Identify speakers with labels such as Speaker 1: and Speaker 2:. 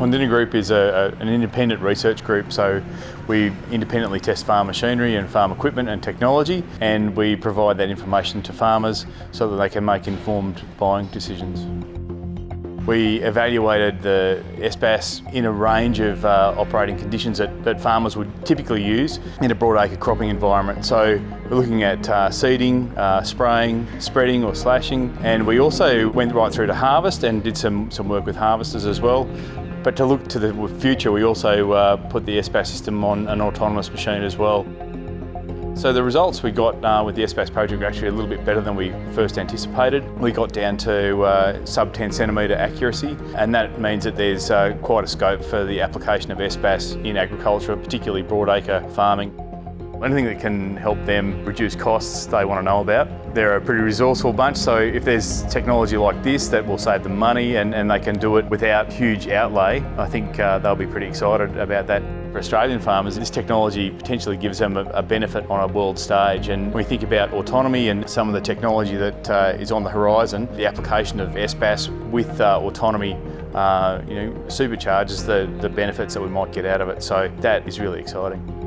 Speaker 1: Kondinin Group is a, a, an independent research group, so we independently test farm machinery and farm equipment and technology, and we provide that information to farmers so that they can make informed buying decisions. We evaluated the SBAS in a range of uh, operating conditions that, that, farmers would typically use in a broadacre cropping environment. So we're looking at uh, seeding, uh, spraying, spreading or slashing and we also went right through to harvest and did some, some work with harvesters as well. But to look to the future we also uh, put the SBAS system on an autonomous machine as well. So the results we got uh, with the SBAS project were actually a little bit better than we first anticipated. We got down to uh, sub 10 centimetre accuracy and that means that there's uh, quite a scope for the application of SBAS in agriculture, particularly broadacre farming. Anything that can help them reduce costs they want to know about. They're a pretty resourceful bunch, so if there's technology like this that will save them money and, and they can do it without huge outlay, I think uh, they'll be pretty excited about that. For Australian farmers, this technology potentially gives them a, a, benefit on a world stage. And when we think about autonomy and some of the technology that uh, is on the horizon, the application of SBAS with uh, autonomy uh, you know, supercharges the, the benefits that we might get out of it. So that is really exciting.